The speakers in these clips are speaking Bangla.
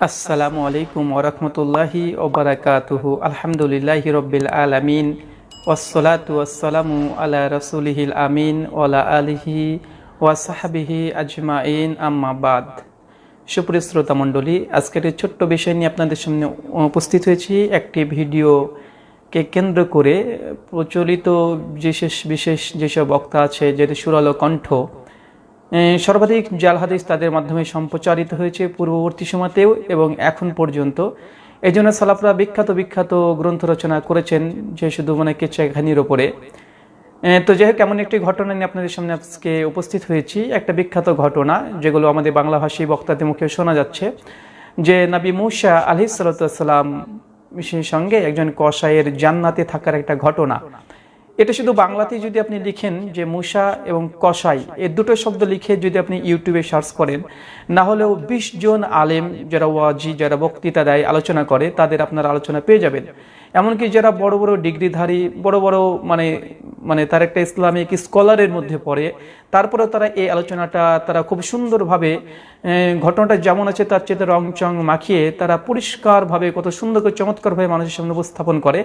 আসসালামু আলাইকুম ওরহমতুল্লাহি ওবরাকাত আলহামদুলিল্লাহি রব্বিল আলমিন। ওয়াসসালাতু ওয়াসসালামু আলা রসুলহিল আমিন ওলা আলিহি ওয়াসাহাবিহি আজমাইন। আম্মাবাদ সুপ্রিয় শ্রোতা মণ্ডলী, আজকের ছোট্ট বিষয় নিয়ে আপনাদের সামনে উপস্থিত হয়েছি। একটি ভিডিও ভিডিওকে কেন্দ্র করে প্রচলিত বিশেষ বিশেষ যেসব বক্তা আছে, যেটি সুরালো কণ্ঠ সর্বাধিক জাল হাদিস তাদের মাধ্যমে সম্প্রচারিত হয়েছে পূর্ববর্তী সময়তেও এবং এখন পর্যন্ত। এই জন্য সালাফরা বিখ্যাত বিখ্যাত গ্রন্থ রচনা করেছেন যে শুধু মানে কেচাখানির ওপরে। তো যাই হোক, এমন একটি ঘটনা নিয়ে আপনাদের সামনে আজকে উপস্থিত হয়েছি। একটা বিখ্যাত ঘটনা, যেগুলো আমাদের বাংলাভাষী বক্তাদের মুখে শোনা যাচ্ছে, যে নবী মুসা আলি সাল্লাম সঙ্গে একজন কসাইয়ের জান্নাতে থাকার একটা ঘটনা। এটা শুধু বাংলাতেই যদি আপনি লিখেন যে মুসা এবং কসাই এর দুটো শব্দ লিখে যদি আপনি ইউটিউবে সার্চ করেন, না হলেও বিশ জন আলেম যারা ওয়াজি, যারা বক্তৃতা দেয়, আলোচনা করে, তাদের আপনার আলোচনা পেয়ে যাবেন। এমনকি যারা বড় বড় ডিগ্রিধারী, বড় বড় মানে মানে তার একটা ইসলামিক স্কলারের মধ্যে পড়ে। তারপরেও তারা এই আলোচনাটা তারা খুব সুন্দরভাবে ঘটনাটা যেমন আছে তার চেয়ে রং চং মাখিয়ে তারা পরিষ্কারভাবে কত সুন্দর করে চমৎকারভাবে মানুষের সামনে উপস্থাপন করে।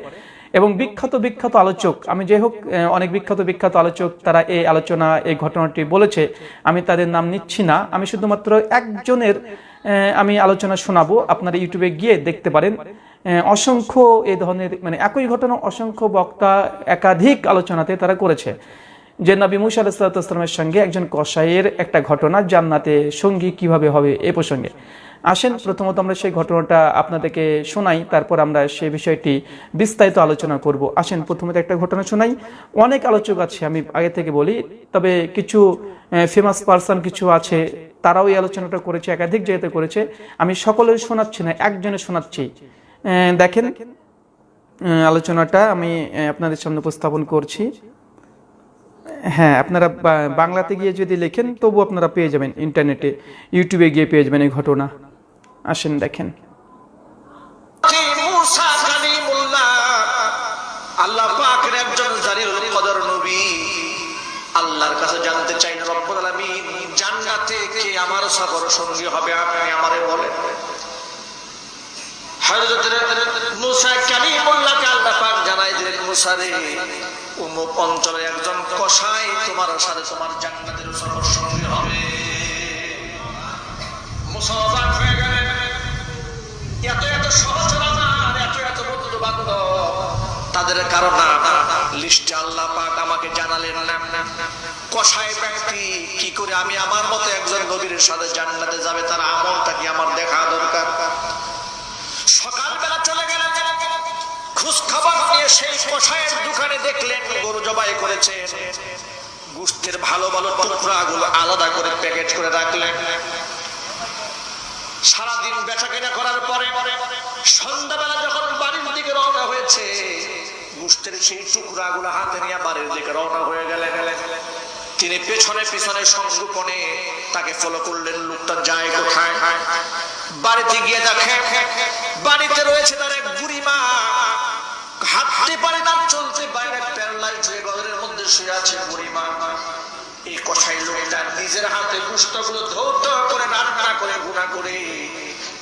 এবং বিখ্যাত বিখ্যাত আলোচক, আমি যাই হোক অনেক বিখ্যাত বিখ্যাত আলোচক তারা এই আলোচনা, এই ঘটনাটি বলেছে, আমি তাদের নাম নিচ্ছি না। আমি শুধুমাত্র একজনের আমি আলোচনা শোনাবো, আপনারা ইউটিউবে গিয়ে দেখতে পারেন। অসংখ্য এ ধরনের মানে একই ঘটনা অসংখ্য বক্তা একাধিক আলোচনাতে তারা করেছে। যে নবী মুসা আলাহিসাল্লামের সঙ্গে একজন কসাইয়ের একটা ঘটনা, জান্নাতে সঙ্গী কীভাবে হবে এ প্রসঙ্গে। আসেন, প্রথমত আমরা সেই ঘটনাটা আপনাদেরকে শোনাই, তারপর আমরা সেই বিষয়টি বিস্তারিত আলোচনা করব। আসেন, প্রথমত একটা ঘটনা শোনাই। অনেক আলোচক আছে, আমি আগে থেকে বলি, তবে কিছু ফেমাস পার্সন কিছু আছে, তারাও এই আলোচনাটা করেছে, একাধিক জায়গাতে করেছে। আমি সকলের শোনাচ্ছি না একজনে শোনাচ্ছি। দেখেন আলোচনাটা আমি আপনাদের সামনে উপস্থাপন করছি। হ্যাঁ আপনারা বাংলাতে গিয়ে যদি লেখেন, তবু আপনারা পেয়ে যাবেন ইন্টারনেটে। ইউটিউবে গিয়ে পেয়ে যাবেন এই ঘটনা। আসেন, দেখেন। আল্লাহর কাছে জানতে চাই আমার সফর সঙ্গী হবে, আপনি আমারে বলেন। অঞ্চলে একজন কসাই তোমার সাথে তোমার হবে। এত এত সহজ এত এত তাদের কারণ লিস্টে আল্লাহ পাক আমাকে জানালেন কষায় ব্যক্তি, কি করে আমি আমার মতো একজন নবীর সাথে জান্নাতে যাবে? তার আমলটা কি আমার দেখা দরকার? সকালবেলা চলে গেলেন। খোঁজ খবর নিয়ে সেই কষায়ের দোকানে দেখলেন, গরু জবাই করেছে। গুষ্টের ভালো ভালো টুকরাগুলো আলাদা করে প্যাকেট করে রাখলেন। সারাদিন বেচা কেনা করার পরে সন্ধ্যাবেলা যখন বাড়ির দিকে রওনা হয়েছে গুষ্টের সেই টুকরা গুলো হাতে নিয়ে বাড়ির দিকে রওনা হয়ে গেলে গেলে তিনি পেছনে পেছনে সংগোপনে তাকে ফলো করলেন লোকটা যায় কোথায়? বাড়িতে গিয়ে দেখে বাড়িতে রয়েছে তার এক বুড়ি মা হাঁটতে পারে না, চলতে পারে না হয়ে ঘরের মধ্যে শুয়ে আছে বুড়ি মা এই কষাই লোকটা নিজের হাতে পুস্তকগুলো ধৌত করে, রান্না করে, গুণা করে।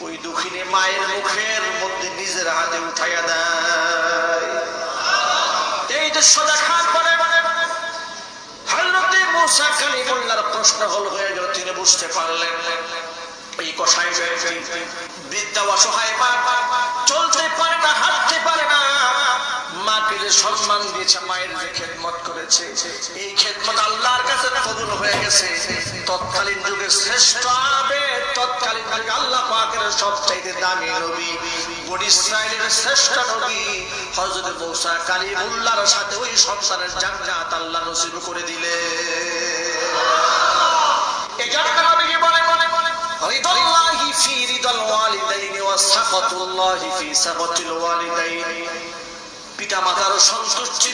ওই দুঃখিনী মায়ের মুখের মধ্যে নিজের হাতে উঠাইয়া দেয়। এই যে সোজা খান বলে হযরতে মুসা কালিমুল্লাহর প্রশ্ন হল হয়ে গেল, তিনি বুঝতে পারলেন। এই কষাই বিদ্যা অসহায় চলতে পারে না, হাঁটতে পারে না। মাকে যে সম্মান দিয়েছে, মায়ের যে খেদমত করেছে, এই খেদমত আল্লাহর কাছে কবুল হয়ে গেছে। তৎকালীন যুগে শ্রেষ্ঠ আবে তৎকালীন যুগে আল্লাহ পাকের সবচাইতে দামি নবী, বনি ইসরায়েলের শ্রেষ্ঠ নবী, হযরত মূসা কালিমুল্লাহর সাথে ওই সংসারের জান্নাত আল্লাহ নসিব করে দিলে এজন্য পিতা মাতার সন্তুষ্টি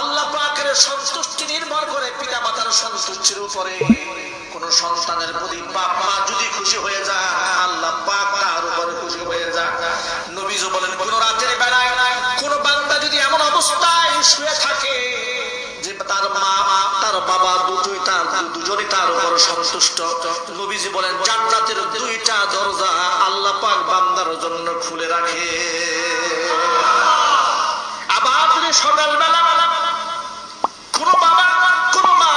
আল্লাহ পাকের সন্তুষ্টি নির্ভর করে পিতা মাতার সন্তুষ্টির উপরে। কোন সন্তানের প্রতি বাপ মা যদি খুশি হয়ে যায়, আল্লাহ পাক তার উপরে খুশি হয়ে যায়। নবীজ বলেন, কোন রাতের বেলায় কোন বান্দা যদি এমন অবস্থায় শুয়ে থাকে দুজনই তার উপর সন্তুষ্ট। নবীজি বলেন, জান্নাতের দুইটা দরজা বান্দার জন্য খুলে রাখে। আবার যদি সকালবেলা কোন বাবা, কোন মা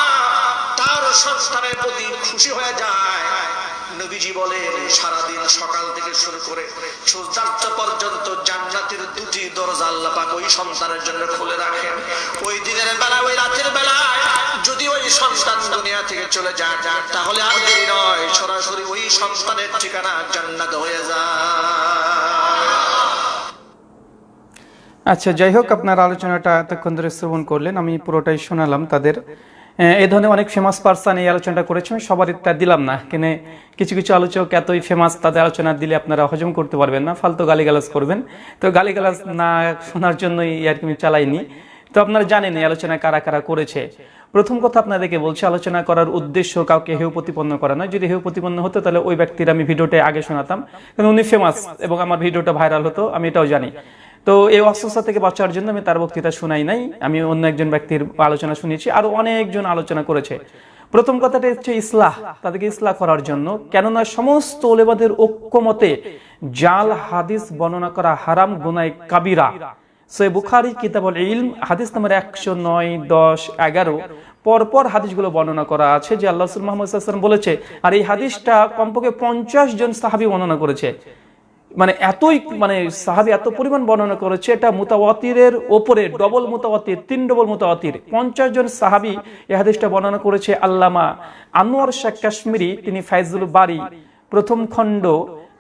তার সন্তানের প্রতি খুশি হয়ে যায় নবীজি বলেন, সারাদিন সকাল থেকে শুরু করে সূর্যাস্ত পর্যন্ত জান্নাতের দুটি দরজা আল্লাহ পাক ওই সন্তানের জন্য খুলে রাখেন। ওই দিনের বেলা, ওই রাতের বেলায় যদি ওই সন্তান দুনিয়া থেকে চলে যায়, তাহলে আর দেরি নয়, সরাসরি ওই সন্তানের ঠিকানা জান্নাত হয়ে যায়। আচ্ছা যাই হোক, আপনার আলোচনাটা এতক্ষণ ধরে শ্রবণ করলেন, আমি পুরোটাই শোনালাম তাদের। এই ধরনের অনেক ফেমাস পার্সন এই আলোচনাটা করেছে আমি সবার তা দিলাম না। কেনে কিছু কিছু আলোচক এতই ফেমাস তাদের আলোচনা দিলে আপনারা হজম করতে পারবেন না, ফালতু গালিগালাজ করবেন। তো গালিগালাজ না শোনার জন্যই আর কি আমি চালাইনি। তো আপনারা জানেন এই আলোচনা কারা কারা করেছে। প্রথম কথা আপনাদেরকে বলছি, আলোচনা করার উদ্দেশ্য কাউকে হেউ প্রতিপন্ন করা নয়। যদি হেউ প্রতিপন্ন হতো, তাহলে ওই ব্যক্তির আমি ভিডিওটা আগে শোনাতাম। কারণ উনি ফেমাস এবং আমার ভিডিওটা ভাইরাল হতো, আমি এটাও জানি। তো এই অস্বস্থতা থেকে বাঁচার জন্য আমি তার বক্তৃতা শোনাই নাই। আমি অন্য একজন ব্যক্তির আলোচনা শুনেছি, আরও অনেকজন আলোচনা করেছে। প্রথম কথাটা হচ্ছে ইসলাহ, তাদেরকে ইসলাহ করার জন্য। কেননা সমস্ত ওলেবাদের ঐক্যমতে জাল হাদিস বর্ণনা করা হারাম গুনায় কাবিরা। সে বুখারি, কিতাবুল ইলম, হাদিস নাম্বার একশো নয়, দশ, এগারো। পরপর হাদিসগুলো বর্ণনা করা আছে যে আল্লাহ মোহাম্মদ বলেছে, আর এই হাদিসটা কমপক্ষে পঞ্চাশ জন সাহাবি বর্ণনা করেছে। মানে এতই মানে সাহাবি এত পরিমাণ বর্ণনা করেছে, এটা মুতাওয়াতিরের ওপরে ডবল মুতাওয়াতির, তিন ডবল মুতাওয়াতির। পঞ্চাশ জন সাহাবি এই হাদিসটা বর্ণনা করেছে আল্লামা আনোয়ার শেখ কাশ্মীরি, তিনি ফাইজুল বাড়ি প্রথম খণ্ড,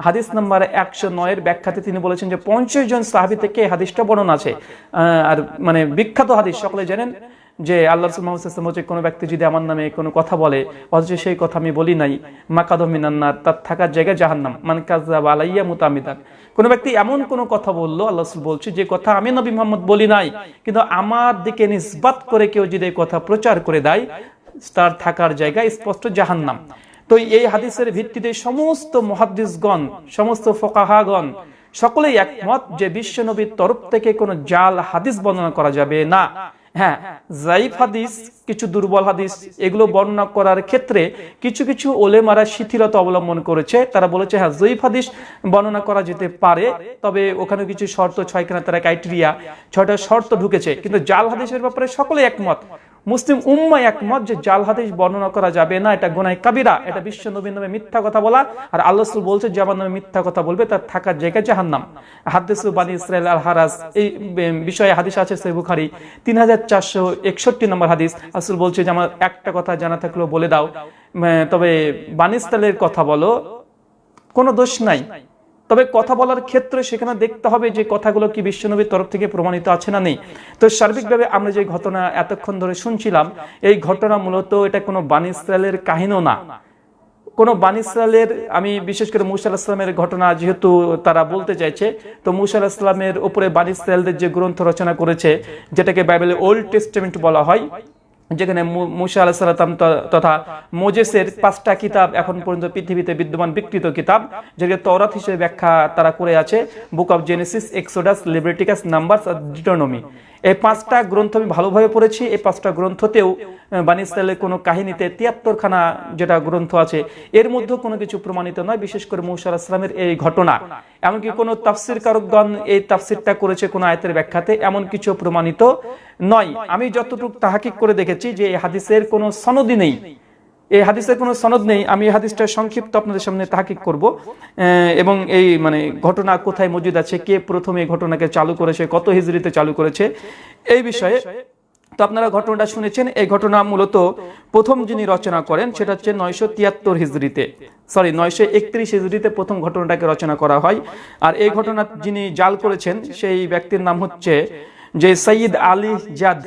হাদিস নাম্বার একশো নয়ের ব্যাখ্যাতে তিনি বলেছেন যে পঞ্চাশ জন সাহাবি থেকে হাদিসটা বর্ণনা আছে। আর মানে বিখ্যাত হাদিস, সকলে জানেন। যে আল্লাহ রসুল মোহাম্মদ সাল্লাম হচ্ছে কোনো ব্যক্তি যদি আমার নামে কোনো কথা বলে, অথচ সেই কথা আমি বলি নাই মাকাদ মিনান্নার তার থাকার জায়গায় জাহান্নাম, মান কাজাব আলাইয়া মুতামিদান। কোনো ব্যক্তি এমন কোনো কথা বলল, আল্লাহ রসুল বলছে, যে কথা আমি নবী মোহাম্মদ বলি নাই, কিন্তু আমার দিকে নিসবাত করে কেউ যদি এই কথা প্রচার করে দেয়, তার থাকার জায়গায় স্পষ্ট জাহান্নাম। তো এই হাদিসের ভিত্তিতে সমস্ত মহাদ্দিসগণ, সমস্ত ফোকাহাগণ, সকলেই একমত যে বিশ্ব নবীর তরফ থেকে কোনো জাল হাদিস বর্ণনা করা যাবে না। হ্যাঁ জাইফ হাদিস, কিছু দুর্বল হাদিস, এগুলো বর্ণনা করার ক্ষেত্রে কিছু কিছু ওলেমারা শিথিলতা অবলম্বন করেছে। তারা বলেছে হ্যাঁ জয়ীফ হাদিস বর্ণনা করা যেতে পারে, তবে ওখানে কিছু শর্ত, ছয়খানা তারা ক্রাইটেরিয়া ছয়টা শর্ত ঢুকেছে। কিন্তু জাল হাদিসের ব্যাপারে সকলে একমত। মুসলিম উম্মা একমত যে জাল হাদিস বর্ণনা করা যাবে না। এটা গোনায় কাবিরা, এটা বিশ্ব নবীর নামে মিথ্যা কথা বলা। আর আল্লাহ বলছে, যে আমার নামে মিথ্যা কথা বলবে, তার থাকার জায়গা জাহান্নাম। হাদিস বানী ইসরায়েল আল হারাজ এই বিষয়ে হাদিস আছে সে বুখারি, তিন হাজার চারশো একষট্টি নম্বর হাদিস। আসল বলছে, যে আমার একটা কথা জানা থাকলেও বলে দাও। তবে বানিস্তালের কথা বলো, কোনো দোষ নাই। তবে কথা বলার ক্ষেত্রে সেখানে দেখতে হবে যে কথাগুলো কি বিশ্বনবীর তরফ থেকে প্রমাণিত আছে না নেই। তো সার্বিকভাবে আমরা যে ঘটনা এতক্ষণ ধরে শুনছিলাম, এই ঘটনা মূলত এটা কোনো বানিস্তালের কাহিনীও না। কোনো বানিসালের আমি বিশেষ করে মুসা আলাহিসামের ঘটনা যেহেতু তারা বলতে চাইছে, তো মুসা আলাহিসামের উপরে বানিসালদের যে গ্রন্থ রচনা করেছে, যেটাকে বাইবেলের ওল্ড টেস্টমেন্ট বলা হয় যেখানে মুসা আলাহিসাল্লাম তথা মোজেসের পাঁচটা কিতাব এখন পর্যন্ত পৃথিবীতে বিদ্যমান বিকৃত কিতাব যেটাকে তরাত হিসেবে ব্যাখ্যা তারা করে আছে। Book of Genesis Exodus Leviticus Numbers R Deuteronomy এই পাঁচটা গ্রন্থ আমি ভালোভাবে পড়েছি। এই পাঁচটা গ্রন্থতেও বানি ইসরায়েলের কোনো কাহিনীতে তিয়াত্তরখানা যেটা গ্রন্থ আছে, এর মধ্যে কোনো কিছু প্রমাণিত নয়। বিশেষ করে মৌসা আসলামের এই ঘটনা। এমনকি কোনো তাফসির কারকগণ এই তাফসিরটা করেছে কোনো আয়তের ব্যাখ্যাতে, এমন কিছু প্রমাণিত নয়। আমি যতটুকু তাহাকিক করে দেখেছি যে এই হাদিসের কোনো সনদই নেই। এই হাদিসের কোনো সনদ নেই। আমি এই হাদিসটা সংক্ষিপ্ত আপনাদের সামনে তাহাকিক করব। এবং এই মানে ঘটনা কোথায় মজুদ আছে, কে প্রথমে ঘটনাকে চালু করেছে, কত হিজড়িতে চালু করেছে, এই বিষয়ে তো আপনারা ঘটনাটা শুনেছেন, এই ঘটনা মূলত প্রথম যিনি রচনা করেন সেটা হচ্ছে নয়শো তিয়াত্তর হিজড়িতে সরি নয়শো একত্রিশ হিজড়িতে প্রথম ঘটনাটাকে রচনা করা হয়। আর এই ঘটনা যিনি জাল করেছেন সেই ব্যক্তির নাম হচ্ছে যে সঈদ আলী জাদ।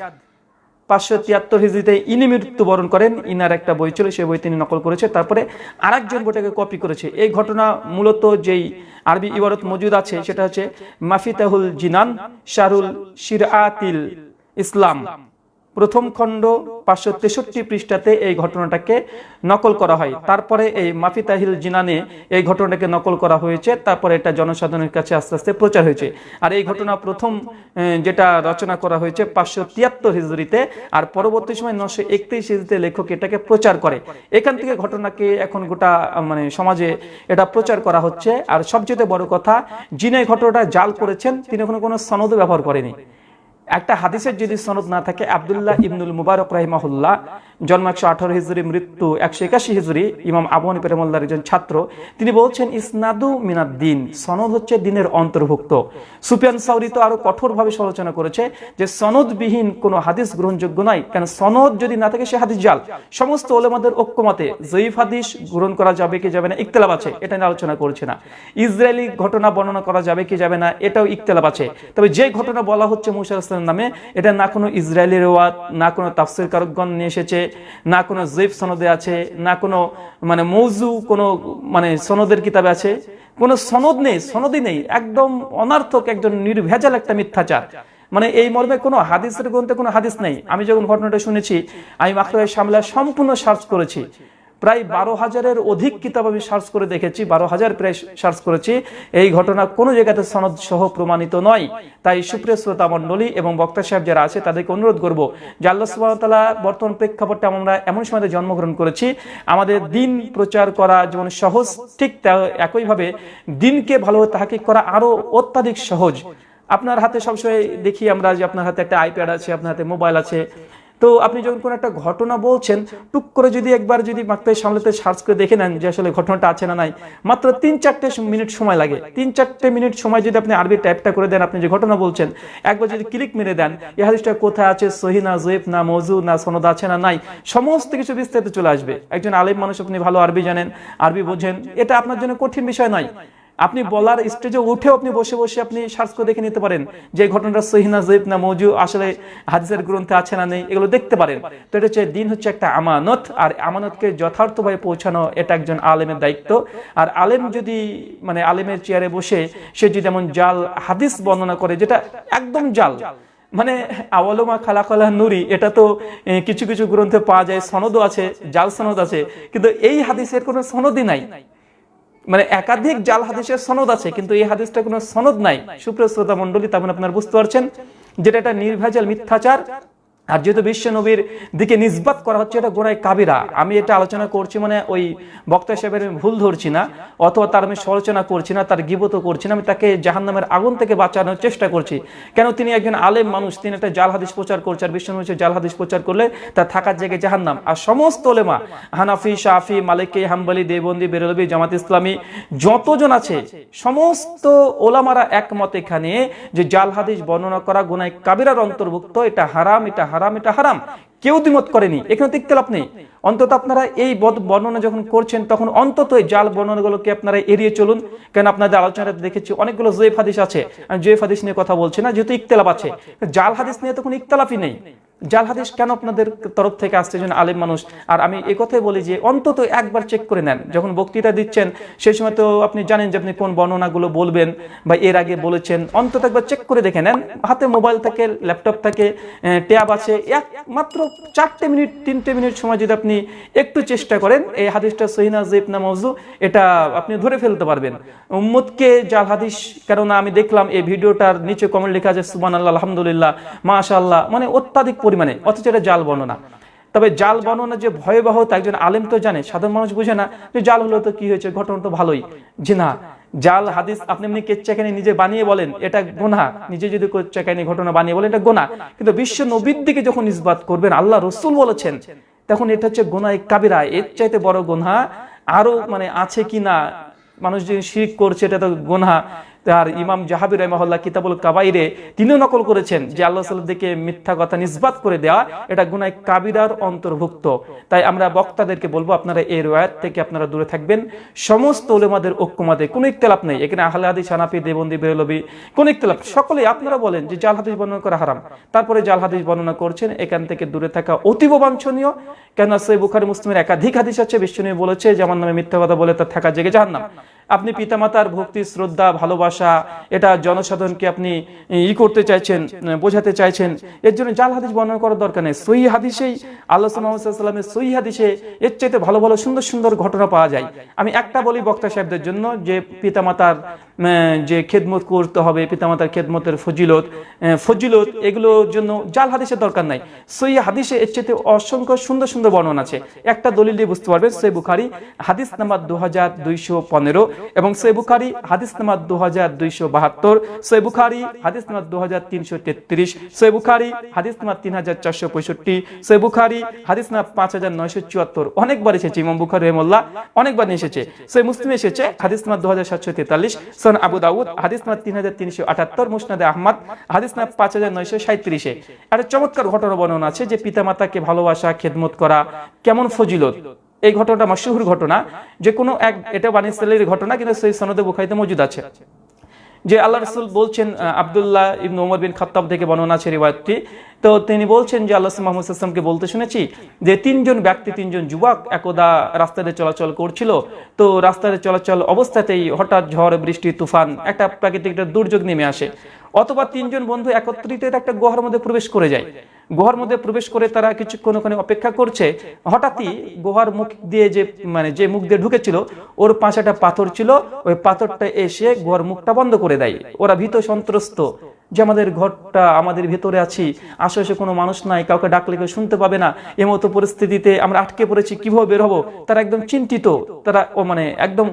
পাঁচশো তিয়াত্তর হিজড়িতে ইনি মৃত্যুবরণ করেন, ইনার একটা বই ছিল, সেই বই তিনি নকল করেছে। তারপরে আরেকজন বইটাকে কপি করেছে। এই ঘটনা মূলত যেই আরবি ইবারত মজুদ আছে, সেটা হচ্ছে মাফিতাহুল জিনান শাহরুল শিরাতিল ইসলাম। প্রথম খণ্ড পাঁচশো তেষট্টি পৃষ্ঠাতে এই ঘটনাটাকে নকল করা হয়। তারপরে এই মাফি তাহিল জিনানে এই ঘটনাটাকে নকল করা হয়েছে। তারপরে এটা জনসাধারণের কাছে আস্তে আস্তে প্রচার হয়েছে। আর এই ঘটনা প্রথম যেটা রচনা করা হয়েছে পাঁচশো তিয়াত্তর হিজড়িতে, আর পরবর্তী সময় নশো একত্রিশ হিজড়িতে লেখক এটাকে প্রচার করে। এখান থেকে ঘটনাকে এখন গোটা মানে সমাজে এটা প্রচার করা হচ্ছে। আর সবচেয়ে বড় কথা, যিনি ঘটনাটা জাল করেছেন, তিনি এখনও কোনো সনদ ব্যবহার করেনি। একটা হাদিসের যদি সনদ না থাকে, আব্দুল্লাহ ইবনুল মুবারক রাহিমাহুল্লাহ জন্ম একশো আঠারো হিজুরি, মৃত্যু একশো একাশি হিজুরি, ইমাম আবু হানিফা একজন ছাত্র। তিনি বলছেন, ইসনাদু মিনাদ দিন সনদ হচ্ছে দিনের অন্তর্ভুক্ত। সুফিয়ান সাউরি তো আরও কঠোরভাবে সমালোচনা করেছে যে সনদবিহীন কোনো হাদিস গ্রহণযোগ্য নয় কেন সনদ যদি না থাকে সে হাদিস জাল। সমস্ত ওলেমাদের ঐক্যমতে জয়ীফ হাদিস গ্রহণ করা যাবে কি যাবে না ইকতলাপ আছে, এটা নিয়ে আলোচনা করছে না। ইসরায়েলি ঘটনা বর্ণনা করা যাবে কি যাবে না, এটাও ইকতলাপ আছে। তবে যে ঘটনা বলা হচ্ছে মুসা ইসলামের নামে, এটা না কোনো ইসরায়েলি রেওয়াত, না কোনো তাফসির কারকগণ নিয়ে এসেছে, না কোনো জৈফ সনদে আছে, না কোনো মানে মৌজু কোনো মানে সনদের কিতাবে আছে, কোনো সনদ নেই, সনদই নেই, একদম অনার্থক একজন নির্ভেজাল একটা মিথ্যাচার। মানে এই মর্মে কোনো হাদিসের গ্রন্থে কোনো হাদিস নেই। আমি যখন ঘটনাটা শুনেছি, আমি মাকড়ায় সামলা সম্পূর্ণ সার্চ করেছি। প্রায় বারো হাজারের অধিক কিতাব আমি সার্চ করে দেখেছি, বারো হাজার প্রায় সার্চ করেছি। এই ঘটনা কোনো জায়গাতে সনদ সহ প্রমাণিত নয়। তাই সুপ্রিয় শ্রোতা মণ্ডলী এবং বক্তা সাহেব যারা আছে, তাদেরকে অনুরোধ করব যে আল্লাহ সুবাহতাল্লাহ বর্তমান প্রেক্ষাপটে আমরা এমন সময় জন্মগ্রহণ করেছি। আমাদের দিন প্রচার করা যেমন সহজ, ঠিক একইভাবে দিনকে ভালোভাবে তাহাকিক করা আরও অত্যাধিক সহজ। আপনার হাতে সবসময় দেখি আমরা যে আপনার হাতে একটা আইপ্যাড আছে, আপনার হাতে মোবাইল আছে। তো আপনি যখন কোনো একটা ঘটনা বলছেন, টুক করে যদি একবার যদি মাত্রায় সামলাতে সার্চ করে দেখে নেন যে আসলে ঘটনাটা আছে না নাই, মাত্র তিন চারটে মিনিট সময় লাগে। তিন চারটে মিনিট সময় যদি আপনি আরবি টাইপটা করে দেন, আপনি যে ঘটনা বলছেন, একবার যদি ক্লিক মেরে দেন, এই হাদিসটা কোথায় আছে, সহি না জয়েব না মজু না সনদ আছে না নাই, সমস্ত কিছু বিস্তারিত চলে আসবে। একজন আলিম মানুষ আপনি ভালো আরবি জানেন, আরবি বোঝেন, এটা আপনার জন্য কঠিন বিষয় নয়। আপনি বলার স্টেজে উঠেও আপনি বসে বসে আপনি সার্চ করে দেখে নিতে পারেন যে ঘটনাটা সহিনা জৈব না মৌজু, আসলে হাদিসের গ্রন্থে আছে না নেই, এগুলো দেখতে পারেন। তো এটা হচ্ছে দিন হচ্ছে একটা আমানত, আর আমানতকে যথার্থভাবে পৌঁছানো এটা একজন আলেমের দায়িত্ব। আর আলেম যদি মানে আলেমের চেয়ারে বসে সে যদি এমন জাল, হাদিস বর্ণনা করে, যেটা একদম জাল মানে আওয়ালমা খালাকলা নুরি, এটা তো কিছু কিছু গ্রন্থে পাওয়া যায়, সনদও আছে, জাল সনদ আছে, কিন্তু এই হাদিসের কোনো সনদই নাই। মানে একাধিক জাল হাদিসের সনদ আছে, কিন্তু এই হাদিসটা কোনো সনদ নাই। সুপ্রিয় শ্রোতা মন্ডলী তেমন আপনারা বুঝতে পারছেন, যেটা একটা নির্ভেজাল মিথ্যাচার আর যেহেতু বিশ্ব নবীর দিকে নিসবাত করা হচ্ছে, এটা গোড়ায় কাবিরা। আমি এটা আলোচনা করছি মানে ওই বক্তা সাহেবের ভুল ধরছি না, অথবা তার আমি সমালোচনা করছি না, তার গিবত করছি না, আমি তাকে জাহান্নামের আগুন থেকে বাঁচানোর চেষ্টা করছি। কেন তিনি একজন আলেম মানুষ, তিনি একটা জাল হাদিস প্রচার করছে, আর বিশ্ব নবী হচ্ছে জাল হাদিস প্রচার করলে তার থাকার জায়গায় জাহান্নাম। আর সমস্ত ওলেমা, হানাফি, শাফি, মালিকি, হাম্বলি দেবন্দি বেরলবি, জামাত ইসলামী, যতজন আছে, সমস্ত ওলামারা একমত এখানে যে জাল হাদিস বর্ণনা করা গুনায় কাবিরার অন্তর্ভুক্ত, এটা হারাম, এটা হারাম, এটা হারাম। কেউ দ্বিমত করেনি, এখানে তো ইখতিলাফ নেই। অন্তত আপনারা এই বদ- বর্ণনা যখন করছেন, তখন অন্তত এই জাল বর্ণনাগুলোকে আপনারা এড়িয়ে চলুন। কেন আপনাদের আলোচনা দেখেছি, অনেকগুলো জয়েফ হাদিস আছে। আমি জয়েফ হাদিস নিয়ে কথা বলছি না, যেহেতু ইকতলাপ আছে। জাল হাদিস নিয়ে তখন ইকতলাপই নেই। জাল হাদিস কেন আপনাদের তরফ থেকে আসছে একজন আলেম মানুষ? আর আমি এ কথাই বলি যে অন্তত একবার চেক করে নেন। যখন বক্তৃতা দিচ্ছেন, সেই সময় তো আপনি জানেন যে আপনি কোন বর্ণনাগুলো বলবেন বা এর আগে বলেছেন। অন্তত একবার চেক করে দেখে নেন। হাতে মোবাইল থাকে ল্যাপটপ থাকে ট্যাব আছে। এক মাত্র চারটে মিনিট, তিনটে মিনিট সময় যদি আপনি একটু চেষ্টা করেন, এই হাদিসটা সহিনা জেব না মৌজু এটা আপনি ধরে ফেলতে পারবেন। উম্মতকে জাল হাদিস, কেননা আমি দেখলাম এই ভিডিওটার নিচে কমেন্ট লেখা আছে সুবান আল্লাহ আলহামদুলিল্লাহ, মাশাআল্লাহ মানে অত্যাধিক পরিমাণে, অথচ এটা জাল বর্ণনা। তবে জাল বর্ণনা যে ভয়াবহ তা একজন আলেম তো জানে, সাধারণ মানুষ বুঝে না যে জাল হলো তো কি হয়েছে, ঘটনা তো ভালোই। যে না, জাল, হাদিস আপনি এমনি কেচ্চাখানি নিজে বানিয়ে বলেন, এটা গোনা নিজে যদি কেচ্চাখানি ঘটনা বানিয়ে বলেন, এটা গোনা কিন্তু বিশ্ব নবীর দিকে যখন ইসবাত করবেন, আল্লাহ রসুল বলেছেন, তখন এটা হচ্ছে গোনায় কাবিরা। এর চাইতে বড় গোনা আরও মানে আছে কি না মানুষ যে শিরিক করছে, এটা তো গোনা তার ইমাম জাহাবির রহমাল্লাহ কিতাবুল কাবাইরে তিনিও নকল করেছেন যে আল্লাহ সাল্লাহ দিকে মিথ্যা কথা নিসবাত করে দেওয়া এটা গুনায় কাবিরার অন্তর্ভুক্ত। তাই আমরা বক্তাদেরকে বলব, আপনারা এই রয়াত থেকে আপনারা দূরে থাকবেন। সমস্ত ওলেমাদের ঐক্যমাদের কোনো ইকতলাপ নেই। এখানে আহলে হাদিস, হানাফি, দেবন্দি বেরলবি কোন ইকতলাপ সকলেই আপনারা বলেন যে জাল হাদিস বর্ণনা করা হারাম। তারপরে জাল হাদিস বর্ণনা করছেন, এখান থেকে দূরে থাকা অতীব বাঞ্ছনীয়। কেন সই বুখারি, মুসলিমের একাধিক হাদিস আছে বিশ্বনীয় বলেছে যে, আমার নামে মিথ্যা কথা বলে তার থাকা জেগে জাহান্নাম। আপনি পিতামাতার ভক্তি, শ্রদ্ধা, ভালোবাসা, এটা জনসাধারণকে আপনি ই করতে চাইছেন বোঝাতে চাইছেন, এর জন্য জাল হাদিস বর্ণনা করার দরকার নেই। সহি হাদিসেই আল্লাহ সাল্লামের সহি হাদিসে এর চাইতে ভালো ভালো সুন্দর সুন্দর ঘটনা পাওয়া যায়। আমি একটা বলি বক্তা সাহেবদের জন্য যে পিতামাতার যে খেদমত করতে হবে, পিতামাতার খেদমতের ফজিলত ফজিলত এগুলোর জন্য জাল হাদিসের দরকার নাই। সই হাদিসে এর চেয়ে অসংখ্য সুন্দর সুন্দর বর্ণনা আছে। একটা দলিল দিয়ে বুঝতে পারবেন সই বুখারি হাদিস নাম্বার দু হাজার দুইশো পনেরো এবং সই বুখারি হাদিস নাম্বার দু হাজার দুইশো বাহাত্তর সই বুখারি হাদিস নাম্বার দু হাজার তিনশো তেত্রিশ সই বুখারি হাদিস নাম্বার তিন হাজার চারশো পঁয়ষট্টি সই বুখারি হাদিস নাম্বার পাঁচ হাজার নয়শো চুয়াত্তর। অনেকবার এসেছে ইমাম বুখারি রহমল্লাহ অনেকবার এসেছে। সই মুসলিম এসেছে হাদিস নাম্বার দু হাজার সাতশো তেতাল্লিশ সন আবু দাউদ, হাদিস নাম্বার তিন হাজার তিনশো আটাত্তর, মুসনাদে আহমদ, হাদিস নাম্বার পাঁচ হাজার নয়শো সাঁত্রিশে একটা চমৎকার ঘটনা বর্ণনা আছে যে পিতামাতাকে ভালোবাসা, খেদমত করা কেমন ফজিলত। এই ঘটনাটা মশহুর ঘটনা। যে কোনো এক, এটা বানিসালের ঘটনা, কিন্তু সেই সনদে বুখাইতে মজুদ আছে। যে আল্লাহ রসুল বলছেন আবদুল্লাহ ইবন ওমর বিন খাত্তাব থেকে বর্ণনা আছে রিওয়ায়তটি। তো তিনি বলছেন যে আল্লাহ মোহাম্মদ আসলামকে বলতে শুনেছি যে তিনজন ব্যক্তি, তিনজন যুবক একদা রাস্তাতে চলাচল করছিল। তো রাস্তাতে চলাচল অবস্থাতেই হঠাৎ ঝড়, বৃষ্টি, তুফান একটা প্রাকৃতিক একটা দুর্যোগ নেমে আসে। অথবা তিনজন বন্ধু একত্রিত একটা গুহার মধ্যে প্রবেশ করে যায়। গুহার মধ্যে প্রবেশ করে তারা কিছুক্ষণ ওখানে অপেক্ষা করছে। হঠাৎই গুহার মুখ দিয়ে যে মানে যে মুখ দিয়ে ঢুকেছিল, ওর একটা পাথর ছিল। ওই পাথরটা এসে গুহার মুখটা বন্ধ করে দেয়। ওরা ভীত সন্ত্রস্ত। যে আমাদের ঘরটা আমাদের ভেতরে আছি, আশেপাশে কোনো মানুষ নাই, কাউকে ডাকলে কেউ শুনতে পাবে না। এমতো পরিস্থিতিতে আমরা আটকে পড়েছি, কীভাবে বের হব? তারা একদম চিন্তিত। তারা, ও মানে একদম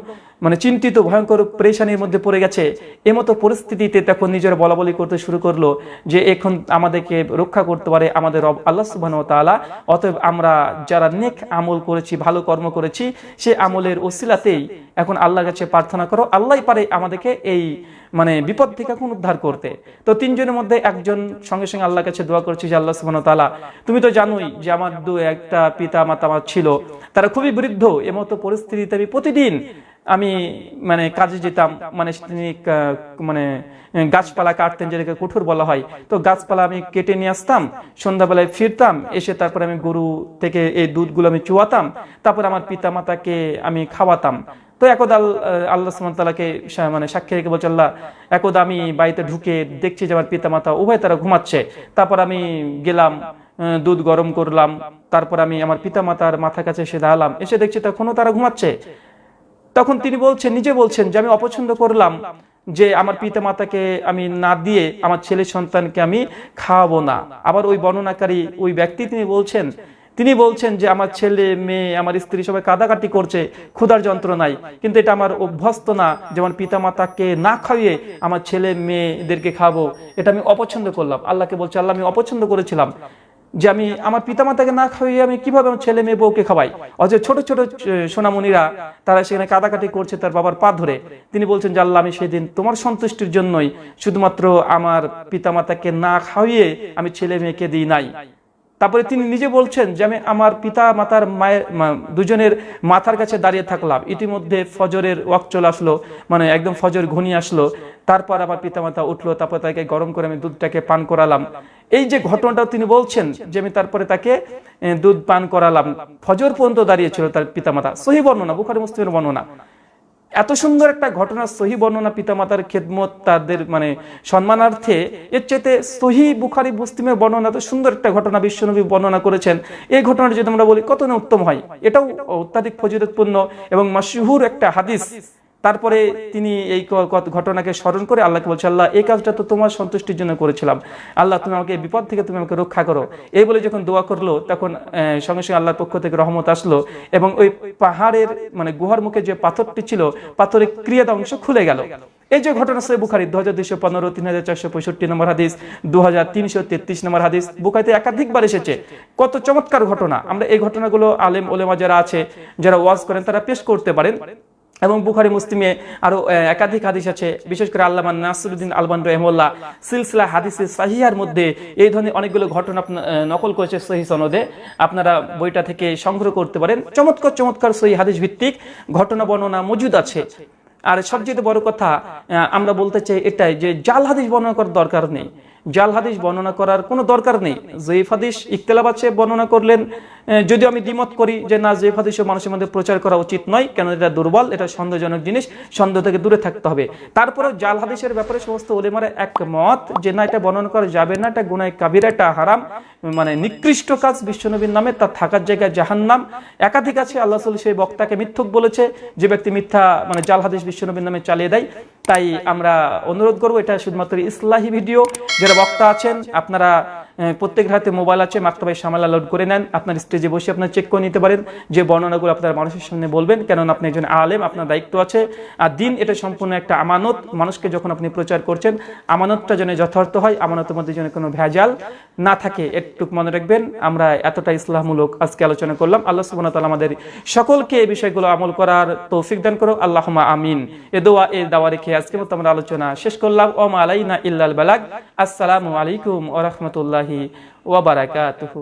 মানে চিন্তিত, ভয়ঙ্কর পরেশানির মধ্যে পড়ে গেছে। এমতো পরিস্থিতিতে তখন নিজের বলা বলি করতে শুরু করল যে এখন আমাদেরকে রক্ষা করতে পারে আমাদের রব আল্লাহ সুবাহ তাআলা। অতএব আমরা যারা নেক আমল করেছি, ভালো কর্ম করেছি, সে আমলের ওসিলাতেই এখন আল্লাহর কাছে প্রার্থনা করো। আল্লাহই পারে আমাদেরকে এই মানে বিপদ থেকে এখন উদ্ধার করতে। তো তিনজনের মধ্যে একজন সঙ্গে সঙ্গে আল্লাহ কাছে দোয়া করছি যে, আল্লাহ সুবাহ তালা তুমি তো জানোই যে আমার দু, একটা পিতা মাতা আমার ছিল। তারা খুবই বৃদ্ধ এমতো পরিস্থিতিতে আমি প্রতিদিন আমি মানে কাজে যেতাম মানে তিনি মানে গাছপালা কাটতেন, যেটাকে কুঠুর বলা হয়। তো গাছপালা আমি কেটে নিয়ে আসতাম, সন্ধ্যাবেলায় ফিরতাম, এসে তারপরে আমি গরু থেকে এই দুধগুলো আমি চুয়াতাম, তারপর আমার পিতা মাতাকে আমি খাওয়াতাম। তো একদা, আল- আল্লাহ সুমতালাকে মানে সাক্ষী রেখে বলছে, আল্লাহ, একদা আমি বাড়িতে ঢুকে দেখছি যে আমার পিতা মাতা উভয় তারা ঘুমাচ্ছে। তারপর আমি গেলাম দুধ গরম করলাম, তারপর আমি আমার পিতা মাতার মাথার কাছে এসে দাঁড়ালাম, এসে দেখছি তখনও তারা ঘুমাচ্ছে। তখন তিনি বলছেন, নিজে বলছেন যে, আমি অপছন্দ করলাম যে, আমার পিতা মাতাকে আমি না দিয়ে আমার ছেলে সন্তানকে আমি খাওয়াবো না। আবার ওই বর্ণনাকারী ওই ব্যক্তি তিনি বলছেন তিনি বলছেন যে, আমার ছেলে, মেয়ে, আমার স্ত্রী সবাই কাদাকাটি করছে, ক্ষুধার যন্ত্রণায়। কিন্তু এটা আমার অভ্যস্ত না যেমন পিতা মাতাকে না খাইয়ে আমার ছেলে মেয়েদেরকে খাব এটা আমি অপছন্দ করলাম। আল্লাহকে বলছে, আল্লাহ, আমি অপছন্দ করেছিলাম। যে আমি আমার পিতামাতাকে না খাইয়ে আমি কীভাবে আমার ছেলে মেয়ে বউকে খাওয়াই? অথচ ছোট ছোট সোনামণিরা তারা সেখানে কাদাকাটি করছে তার বাবার পা ধরে। তিনি বলছেন যে, আল্লাহ, আমি সেদিন তোমার সন্তুষ্টির জন্যই শুধুমাত্র আমার পিতামাতাকে না খাইয়ে আমি ছেলে মেয়েকে দিই নাই। তারপরে তিনি নিজে বলছেন যে, আমি আমার পিতা মাতার মায়ের দুজনের মাথার কাছে দাঁড়িয়ে থাকলাম। ইতিমধ্যে ফজরের ওয়াক চলে আসলো মানে একদম ফজর ঘনিয়ে আসলো। তারপর আমার পিতামাতা উঠল, তারপর তাকে গরম করে আমি দুধটাকে পান করালাম। এই যে ঘটনাটা তিনি বলছেন যে আমি তারপরে তাকে দুধ পান করালাম। ফজর পর্যন্ত দাঁড়িয়েছিল তার পিতামাতা। সহি বর্ণনা, বুখারি, মুসলিমের বর্ণনা। এত সুন্দর একটা ঘটনা, সহি বর্ণনা পিতামাতার খেদমত, তাদের মানে সম্মানার্থে। এর চাইতে সহি বুখারি, মুসলিমের বর্ণনা তো সুন্দর একটা ঘটনা বিশ্বনবী বর্ণনা করেছেন। এই ঘটনাটা যদি আমরা বলি, কত না উত্তম হয়? এটাও অত্যাধিক ফজিলতপূর্ণ এবং মাসহুর একটা হাদিস। তারপরে তিনি এই ঘটনাকে স্মরণ করে আল্লাহকে বলছে, আল্লাহ, এই কাজটা তো তোমার সন্তুষ্টির জন্য করেছিলাম। আল্লাহ, তুমি আমাকে বিপদ থেকে তুমি আমাকে রক্ষা করো। এই বলে যখন দোয়া করল, তখন সঙ্গে সঙ্গে আল্লাহর পক্ষ থেকে রহমত আসলো এবং ওই পাহাড়ের মানে গুহার মুখে যে পাথরটি ছিল, পাথরের ক্রিয়াটা অংশ খুলে গেল। এই যে ঘটনা সে বুখারি দু হাজার দুইশো পনেরো, তিন হাজার চারশো পঁয়ষট্টি নম্বর হাদিস দু হাজার তিনশো তেত্রিশ নম্বর হাদিস, বুখারিতে একাধিকবার এসেছে। কত চমৎকার ঘটনা। আমরা এই ঘটনাগুলো আলেম, ওলেমা যারা আছে, যারা ওয়াজ করেন, তারা পেশ করতে পারেন। এবং বুখারি মুসলিমে আরও একাধিক হাদিস আছে, বিশেষ করে আল্লামা নাসরুদ্দিন আলবান রহমল্লা সিলসিলা হাদিসে সাহিয়ার মধ্যে এই ধরনের অনেকগুলো ঘটনা নকল করেছে সহি সনদে। আপনারা বইটা থেকে সংগ্রহ করতে পারেন। চমৎকার চমৎকার সহি হাদিস ভিত্তিক ঘটনা, বর্ণনা মজুদ আছে। আর সবচেয়ে বড় কথা আমরা বলতে চাই এটাই যে, জাল হাদিস বর্ণনা করার দরকার নেই। জাল হাদিস বর্ণনা করার কোনো দরকার নেই। জয়ীফ হাদিস ইকতলাব আছে, বর্ণনা করলেন। যদি আমি দ্বিমত করি যে না, জয়ীফ হাদিসও মানুষের মধ্যে প্রচার করা উচিত নয় কেন এটা দুর্বল, এটা সন্দেহজনক জিনিস, সন্দেহ থেকে দূরে থাকতে হবে। তারপরেও জাল হাদিসের ব্যাপারে সমস্ত ওলেমারা এক মত যে না, এটা বর্ণনা করা যাবে না, এটা গুনায় কাবিরা, এটা হারাম মানে নিকৃষ্ট কাজ বিশ্বনবীর নামে তার থাকার জায়গায় জাহান্নাম। একাধিক আছে, আল্লাহ সেই বক্তাকে মিথ্যুক বলেছে, যে ব্যক্তি মিথ্যা মানে জাল হাদিস বিশ্বনবীর নামে চালিয়ে দেয়। তাই আমরা অনুরোধ করব, এটা শুধুমাত্র ইসলাহি ভিডিও, যারা বক্তা আছেন আপনারা আহ, প্রত্যেক হাতে মোবাইল আছে মাক্তবাই সামালা লোড করে নেন। আপনার স্টেজে বসে আপনার চেক করে নিতে পারেন। যে বর্ণনাগুলো আপনার মানুষের সামনে বলবেন কেননা আপনি একজন আলেম আপনার দায়িত্ব আছে। আর দিন এটা সম্পূর্ণ একটা আমানত। মানুষকে যখন আপনি প্রচার করছেন আমানতটা যেন যথার্থ হয় আমানতের মধ্যে যেন কোনো ভেজাল না থাকে একটুক মনে রাখবেন। আমরা এতটা ইসলামমূলক আজকে আলোচনা করলাম। আল্লাহ ওয়া আমাদের সকলকে এই বিষয়গুলো আমল করার তৌফিক দান করো আল্লাহুম্মা আমিন। এ দোয়া এ দাওয়া রেখে আজকে মতো আমরা আলোচনা শেষ করলাম। ওমা আলাইনা ইল্লাল বালাক আসসালামু আলাইকুম ওয়া রাহমাতুল্লাহি ওয়া বারাকাতুহু।